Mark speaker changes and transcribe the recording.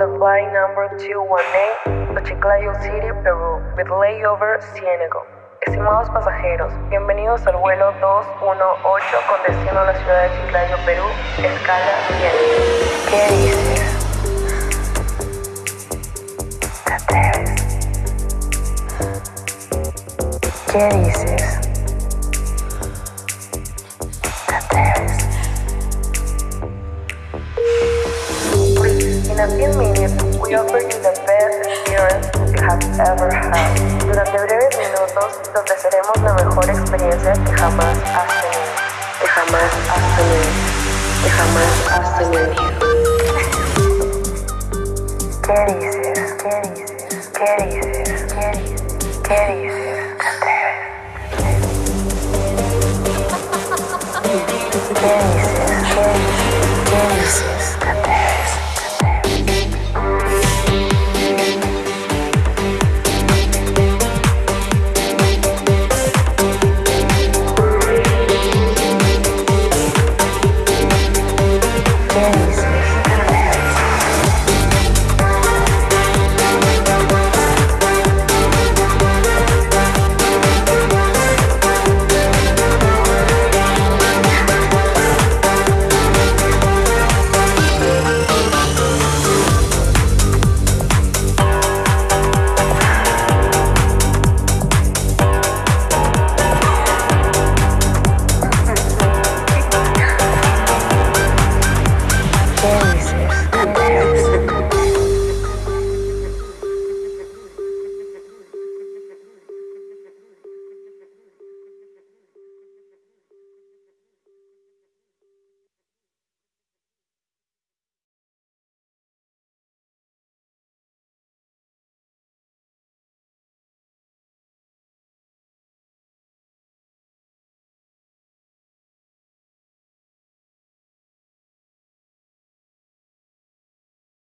Speaker 1: 218, to Chiclayo City, Perú, with layover Ciénego. Estimados pasajeros, bienvenidos al vuelo 218 con destino a la ciudad de Chiclayo, Perú, escala Ciénego. ¿Qué dices? ¿Qué dices? We offer you the best experience you have ever had. Durante breves minutos, te ofreceremos la mejor experiencia que jamás has tenido. Que jamás has tenido. Que jamás has tenido. ¿Qué dices? ¿Qué dices? ¿Qué dices? ¿Qué dices? ¿Qué dices? ¿Qué dices? ¿Qué dices?